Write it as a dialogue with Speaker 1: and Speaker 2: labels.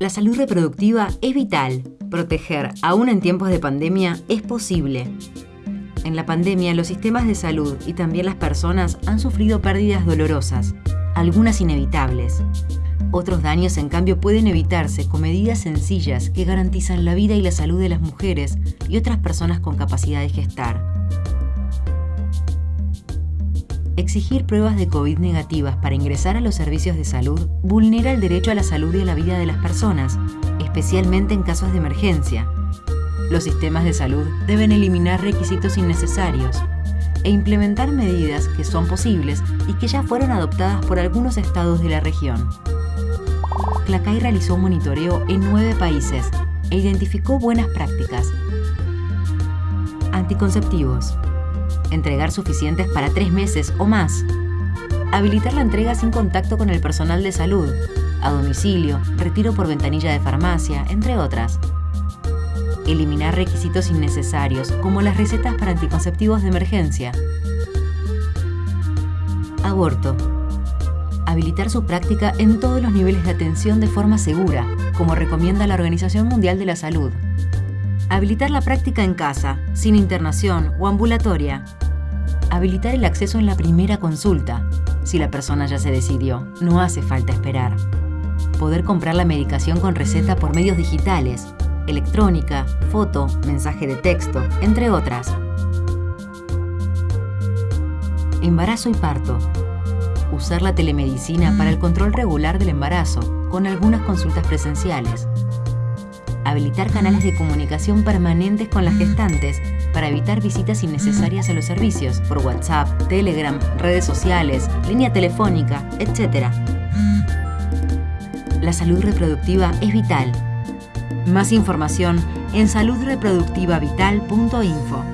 Speaker 1: La salud reproductiva es vital. Proteger, aún en tiempos de pandemia, es posible. En la pandemia, los sistemas de salud y también las personas han sufrido pérdidas dolorosas, algunas inevitables. Otros daños, en cambio, pueden evitarse con medidas sencillas que garantizan la vida y la salud de las mujeres y otras personas con capacidad de gestar. Exigir pruebas de COVID negativas para ingresar a los servicios de salud vulnera el derecho a la salud y a la vida de las personas, especialmente en casos de emergencia. Los sistemas de salud deben eliminar requisitos innecesarios e implementar medidas que son posibles y que ya fueron adoptadas por algunos estados de la región. Clacay realizó un monitoreo en nueve países e identificó buenas prácticas. Anticonceptivos. Entregar suficientes para tres meses o más. Habilitar la entrega sin contacto con el personal de salud, a domicilio, retiro por ventanilla de farmacia, entre otras. Eliminar requisitos innecesarios, como las recetas para anticonceptivos de emergencia. Aborto. Habilitar su práctica en todos los niveles de atención de forma segura, como recomienda la Organización Mundial de la Salud. Habilitar la práctica en casa, sin internación o ambulatoria. Habilitar el acceso en la primera consulta. Si la persona ya se decidió, no hace falta esperar. Poder comprar la medicación con receta por medios digitales, electrónica, foto, mensaje de texto, entre otras. Embarazo y parto. Usar la telemedicina para el control regular del embarazo, con algunas consultas presenciales. Habilitar canales de comunicación permanentes con las gestantes para evitar visitas innecesarias a los servicios por WhatsApp, Telegram, redes sociales, línea telefónica, etc. La salud reproductiva es vital. Más información en saludreproductivavital.info.